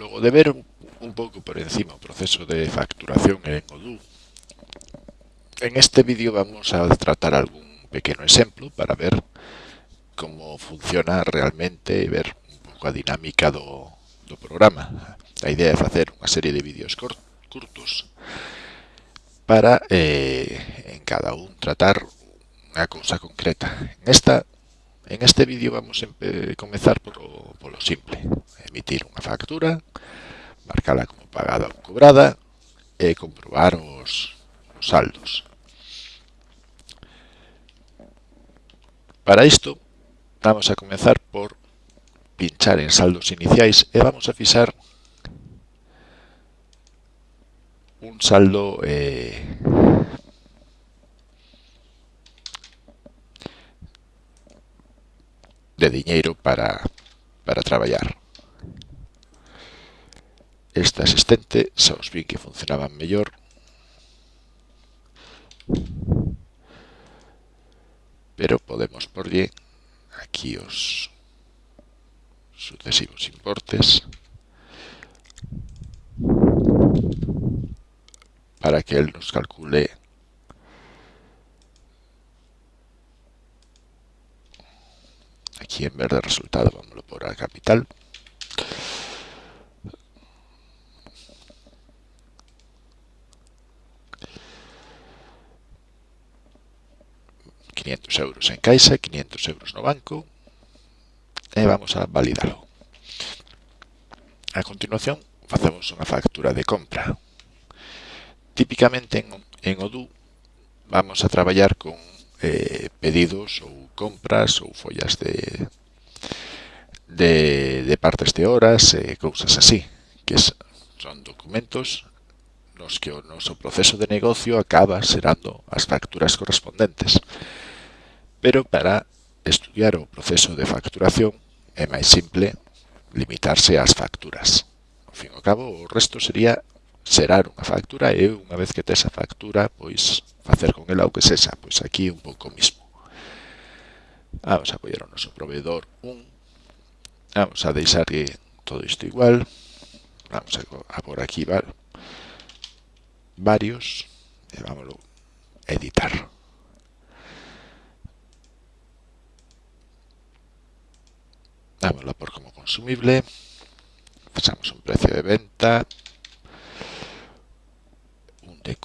Logo de ver un, un pouco por encima o proceso de facturación en Odoo, en este vídeo vamos a tratar algún pequeno exemplo para ver como funciona realmente e ver un pouco a dinámica do, do programa. A idea é facer unha serie de vídeos curtos para eh, en cada un tratar unha cousa concreta. En esta En este vídeo vamos a comezar por o, polo simple. Emitir unha factura, marcala como pagada ou cobrada e comprobar os, os saldos. Para isto, vamos a comezar por pinchar en saldos iniciais e vamos a fixar un saldo eh, de diñeiro para, para traballar. Esta asistente xa os vi que funcionaban mellor pero podemos porlle aquí os sucesivos importes para que él nos calcule aquí en vez de resultado vamos por a capital ...500 euros en caixa, 500 euros no banco e vamos a validalo. A continuación facemos unha factura de compra. Típicamente en, en Odoo vamos a traballar con eh, pedidos ou compras ou follas de, de, de partes de horas e cousas así, que son documentos nos que o noso proceso de negocio acaba serando as facturas correspondentes. Pero para estudiar o proceso de facturación é máis simple limitarse ás facturas. Ao fin e ao cabo, o resto sería xerar unha factura e unha vez que tes a factura, pois facer con ela o que sexa, pois aquí un pouco mismo. Vamos a coller o noso proveedor 1, vamos a deixar que todo isto igual, vamos a, a por aquí val, varios, e vamos a editar. Dámoslo por como consumible, pasamos un precio de venta, un de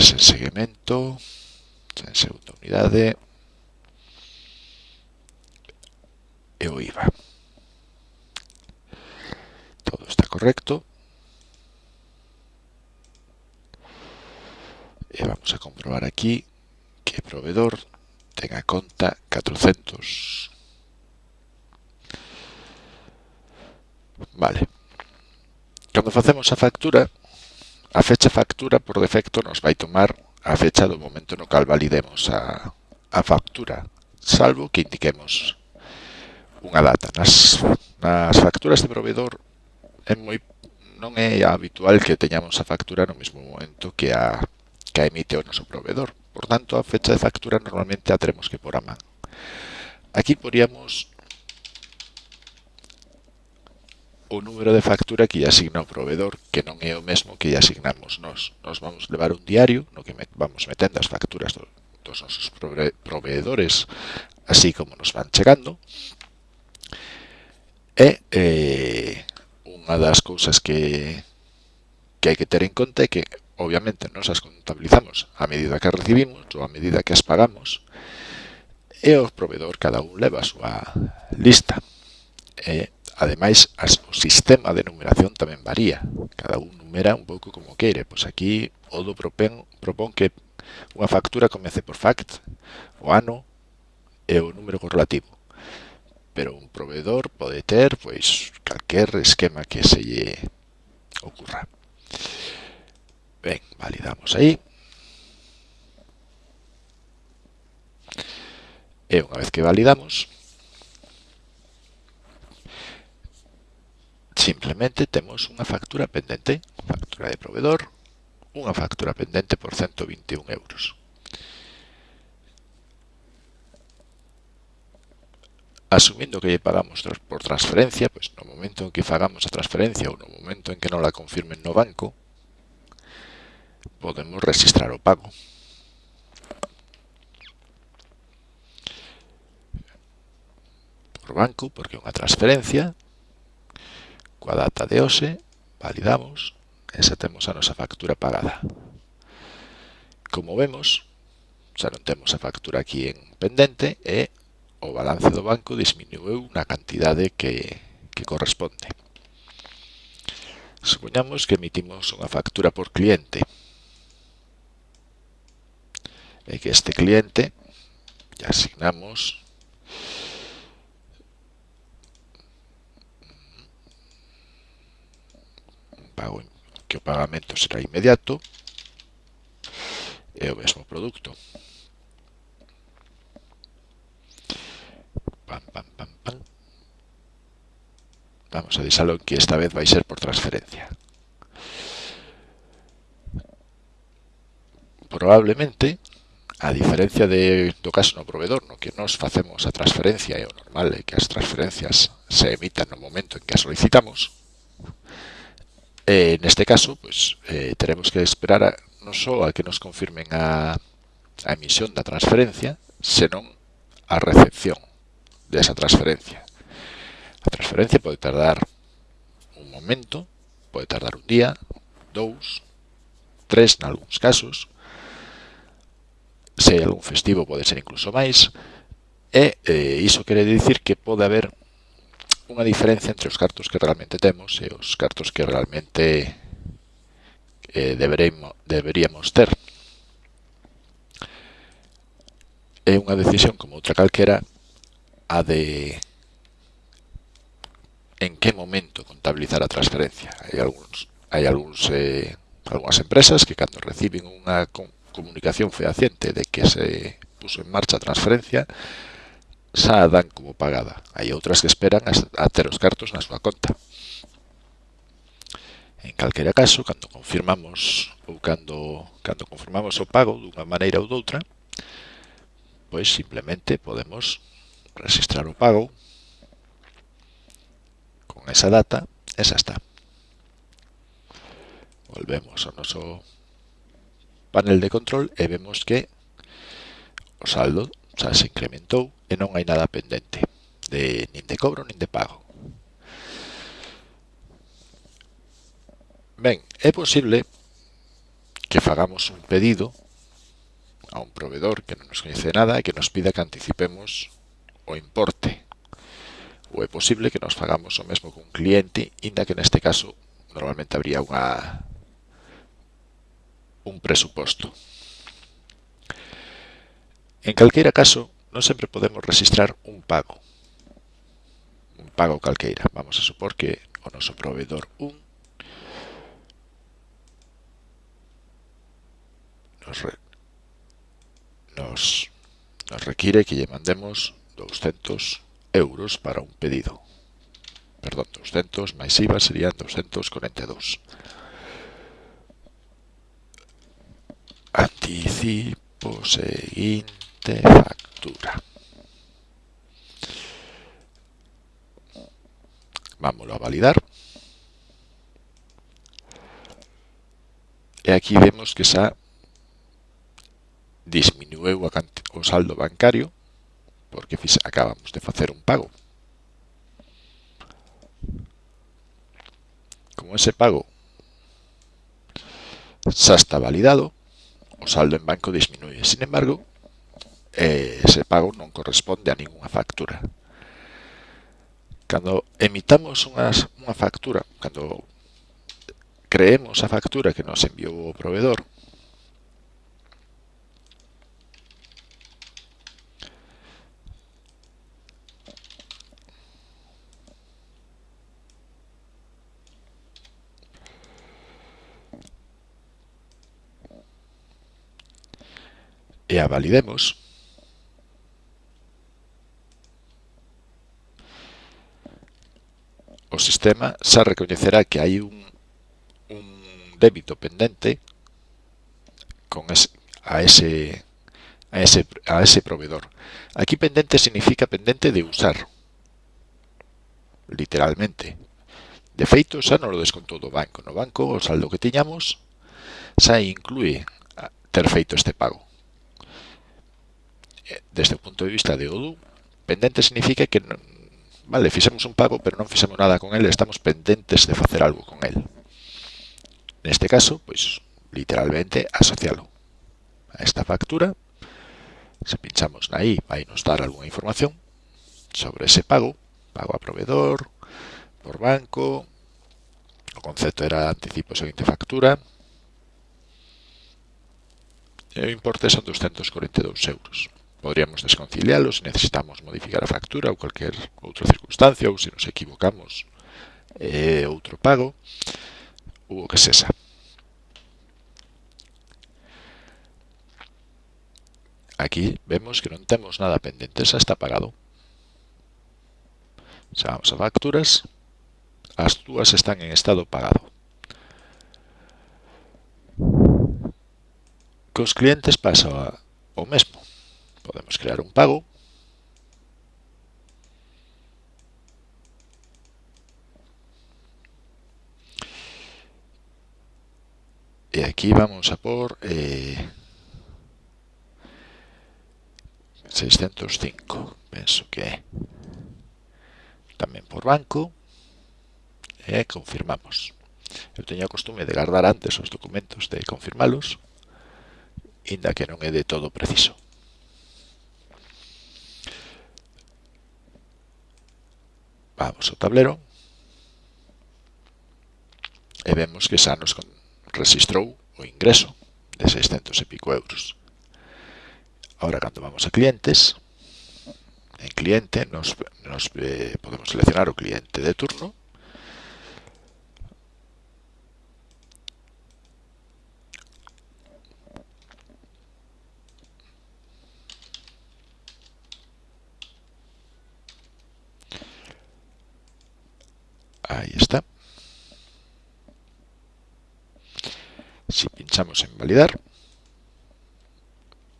sen seguimento, sen segunda unidade e o IVA. Todo está correcto. E vamos a comprobar aquí que proveedor tenga conta 400. Vale. Cando facemos a factura, A fecha factura por defecto nos vai tomar a fecha do momento no cal validemos a, a factura, salvo que indiquemos unha data. Nas, nas facturas de proveedor é moi non é habitual que teñamos a factura no mesmo momento que a que a emite o noso proveedor. Por tanto, a fecha de factura normalmente a teremos que por a man. Aquí poríamos o número de factura que lle asigna o proveedor, que non é o mesmo que lle asignamos nós. Nós vamos levar un diario no que vamos metendo as facturas do, dos nosos proveedores, así como nos van chegando. E eh, unha das cousas que, que hai que ter en conta é que, obviamente, nos as contabilizamos a medida que as recibimos ou a medida que as pagamos, e o proveedor cada un leva a súa lista. E Ademais, as, o sistema de numeración tamén varía. Cada un numera un pouco como queire. Pois aquí o do propen, propón que unha factura comece por fact, o ano e o número correlativo. Pero un proveedor pode ter pois calquer esquema que se lle ocurra. Ben, validamos aí. E unha vez que validamos, Simplemente temos unha factura pendente, factura de proveedor, unha factura pendente por 121 euros. Asumindo que lle pagamos por transferencia, pois no momento en que fagamos a transferencia ou no momento en que non la confirmen no banco, podemos registrar o pago. Por banco, porque é unha transferencia, coa data de hoxe, validamos e xa temos a nosa factura pagada. Como vemos, xa non temos a factura aquí en pendente e o balance do banco disminuiu na cantidade que, que corresponde. Supoñamos que emitimos unha factura por cliente e que este cliente lle asignamos pago que o pagamento será inmediato é o mesmo produto pam, pam, pam, pam. vamos a deixalo que esta vez vai ser por transferencia probablemente a diferencia de, do caso no proveedor, no que nos facemos a transferencia, é o normal é que as transferencias se emitan no momento en que as solicitamos, Eh, neste caso, pues, eh, teremos que esperar a, non só a que nos confirmen a, a emisión da transferencia, senón a recepción desa transferencia. A transferencia pode tardar un momento, pode tardar un día, dous, tres, nalgúns casos, se hai algún festivo pode ser incluso máis, e eh, iso quere dicir que pode haber unha diferencia entre os cartos que realmente temos e os cartos que realmente eh, deberíamos ter. É unha decisión como outra calquera a de en que momento contabilizar a transferencia. Hai algúns, hai algúns, eh, algunhas empresas que cando reciben unha comunicación fehaciente de que se puso en marcha a transferencia, xa a dan como pagada. Hai outras que esperan a ter os cartos na súa conta. En calquera caso, cando confirmamos ou cando, cando confirmamos o pago dunha maneira ou doutra, pois simplemente podemos registrar o pago con esa data e xa está. Volvemos ao noso panel de control e vemos que o saldo xa se incrementou e non hai nada pendente, de, nin de cobro nin de pago. Ben, é posible que fagamos un pedido a un proveedor que non nos coñece nada e que nos pida que anticipemos o importe. Ou é posible que nos fagamos o mesmo con un cliente, inda que neste caso normalmente habría unha un presuposto. En calqueira caso, non sempre podemos registrar un pago. Un pago calqueira. Vamos a supor que o noso proveedor 1 nos, re, nos, nos require que lle mandemos 200 euros para un pedido. Perdón, 200 máis IVA serían 242. Anticipo seguinte de factura. Vámonos a validar. E aquí vemos que xa disminueu o saldo bancario porque acabamos de facer un pago. Como ese pago xa está validado, o saldo en banco disminuye. Sin embargo, e ese pago non corresponde a ningunha factura. Cando emitamos unhas, unha factura, cando creemos a factura que nos enviou o proveedor, e a validemos, sistema xa recoñecerá que hai un, un débito pendente con ese, a ese a ese, a ese proveedor. Aquí pendente significa pendente de usar, literalmente. De feito, xa non lo descontou do banco. No banco, o saldo que tiñamos xa inclúe ter feito este pago. Eh, desde o punto de vista de ODU, pendente significa que non, Vale, fixemos un pago, pero non fixemos nada con el, estamos pendentes de facer algo con el. Neste caso, pois, literalmente, asocialo a esta factura. Se pinchamos na I, vai nos dar algunha información sobre ese pago, pago a proveedor, por banco, o concepto era anticipo seguinte factura, e o importe son 242 euros. Podríamos desconciliálo se necesitamos modificar a factura ou cualquier outra circunstancia ou se nos equivocamos eh, outro pago ou o que sexa. Aquí vemos que non temos nada pendente, xa está pagado. Xa vamos a facturas, as dúas están en estado pagado. Cos clientes pasa o mesmo. Podemos crear un pago. Y aquí vamos a por eh, 605. Pienso que también por banco. Eh, confirmamos. Eu teño a costume de guardar antes os documentos de confirmalos, inda que non é de todo preciso. Vamos ao tablero. E vemos que xa nos registrou o ingreso de 600 e pico euros. Ahora, cando vamos a clientes, en cliente nos, nos eh, podemos seleccionar o cliente de turno pinchamos en validar,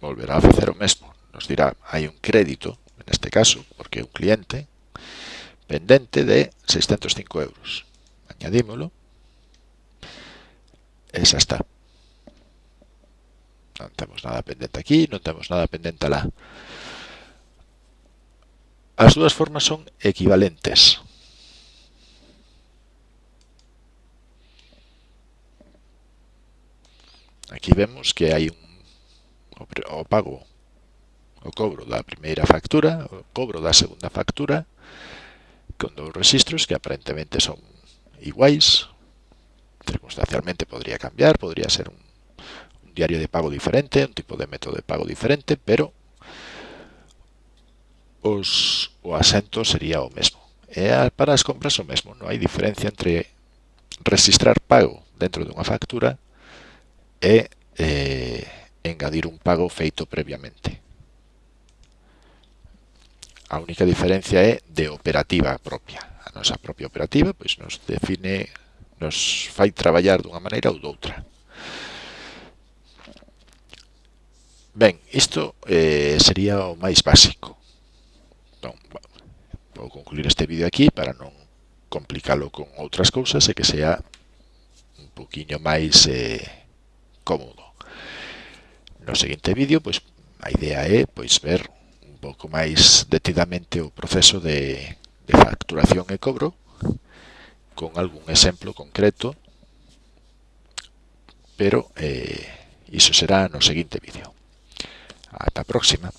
volverá a facer o mesmo. Nos dirá, hai un crédito, en este caso, porque é un cliente, pendente de 605 euros. Añadímolo. E xa está. Non temos nada pendente aquí, non temos nada pendente alá. As dúas formas son equivalentes. Aquí vemos que hai un, o pago, o cobro da primeira factura, o cobro da segunda factura, con dous registros que aparentemente son iguais, circunstancialmente podría cambiar, podría ser un, un diario de pago diferente, un tipo de método de pago diferente, pero os, o asento sería o mesmo. E para as compras o mesmo, non hai diferencia entre registrar pago dentro dunha factura e eh, engadir un pago feito previamente. A única diferencia é de operativa propia. A nosa propia operativa pois nos define, nos fai traballar dunha maneira ou doutra. Ben, isto eh, sería o máis básico. Entón, vou concluir este vídeo aquí para non complicalo con outras cousas e que sea un poquinho máis... Eh, cómodo. No seguinte vídeo, pois a idea é pois ver un pouco máis detidamente o proceso de, de facturación e cobro con algún exemplo concreto, pero eh, iso será no seguinte vídeo. Ata a próxima.